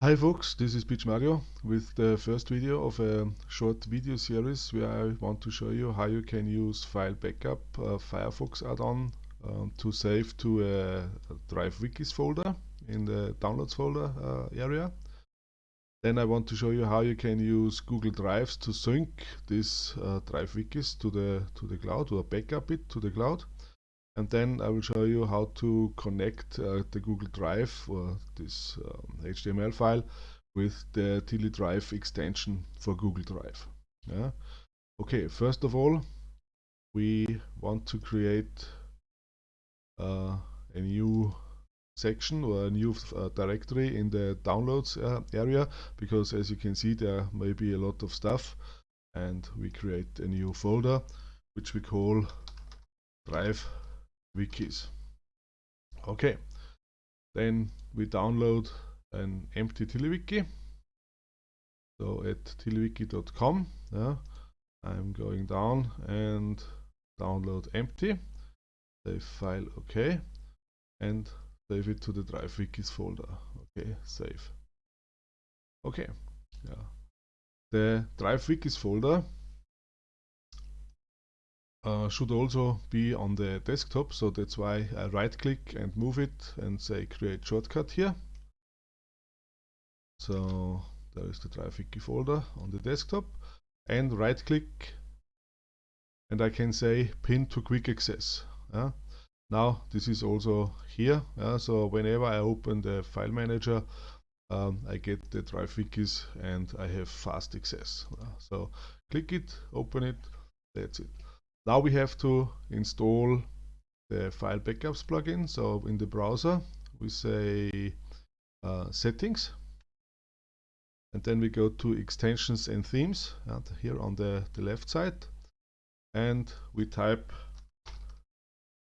Hi folks, this is PMario with the first video of a short video series where I want to show you how you can use File Backup uh, Firefox add-on um, to save to a, a, Drive Wikis folder in the Downloads folder uh, area. Then I want to show you how you can use Google Drives to sync this uh, Drive Wikis to the to the cloud or backup it to the cloud and then I will show you how to connect uh, the Google Drive or this um, HTML file with the TiddlyDrive extension for Google Drive. Yeah. Okay, first of all, we want to create uh, a new section or a new uh, directory in the downloads uh, area because as you can see there may be a lot of stuff and we create a new folder which we call drive wikis. Okay, then we download an empty TiddlyWiki. So at tiddlywiki.com, yeah, I'm going down and download empty, save file OK, and save it to the Drive Wikis folder. Okay, save. Okay, yeah. The Drive Wikis folder should also be on the desktop so that's why I right click and move it and say create shortcut here so there is the Wiki folder on the desktop and right click and I can say pin to quick access yeah? now this is also here yeah? so whenever I open the file manager um, I get the Wikis and I have fast access so click it open it that's it now we have to install the file backups plugin. So in the browser, we say uh, settings. And then we go to extensions and themes and here on the, the left side. And we type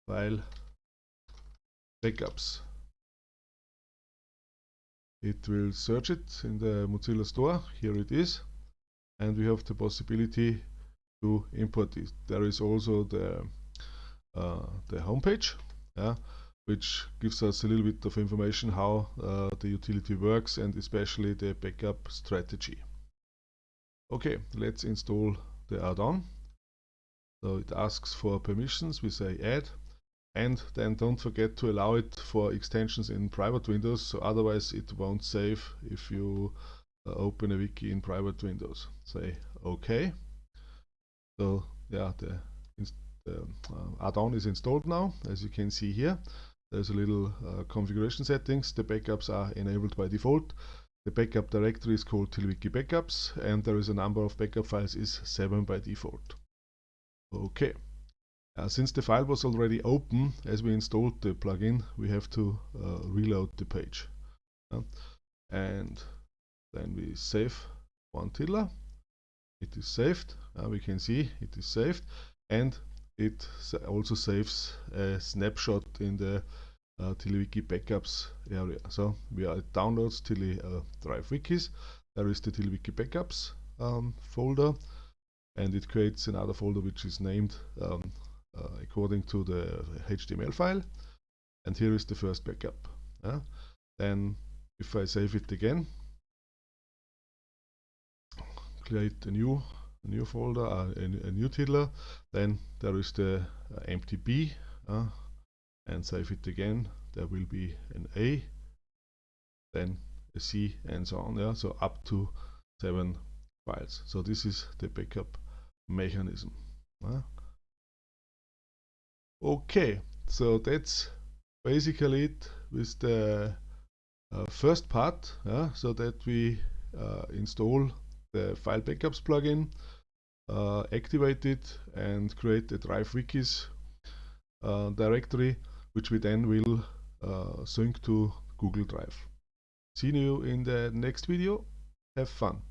file backups. It will search it in the Mozilla Store. Here it is. And we have the possibility to import it. There is also the uh, the homepage, yeah, which gives us a little bit of information how uh, the utility works and especially the backup strategy. Okay, let's install the add-on. So it asks for permissions, we say add, and then don't forget to allow it for extensions in private windows, so otherwise it won't save if you uh, open a wiki in private windows. Say OK. So yeah, the, the uh, add-on is installed now, as you can see here. There's a little uh, configuration settings. The backups are enabled by default. The backup directory is called TiddlyWiki Backups, and there is a number of backup files is 7 by default. Okay. Uh, since the file was already open, as we installed the plugin, we have to uh, reload the page. Uh, and then we save one tiddler it is saved uh, we can see it is saved and it also saves a snapshot in the uh, backups area. So we are at downloads Tilly uh, drive wikis. There is the TiddlyWiki backups um, folder and it creates another folder which is named um, uh, according to the HTML file. And here is the first backup then if I save it again create a new a new folder, a, a, new tiddler. Then there is the uh, empty B, uh, and save it again. There will be an A, then a C, and so on. Yeah, so up to seven files. So this is the backup mechanism. Uh. Okay, so that's basically it with the uh, first part. So that we uh, install the file backups plugin, uh, activate it and create a Drive Wikis uh, directory, which we then will uh, sync to Google Drive. See you in the next video. Have fun.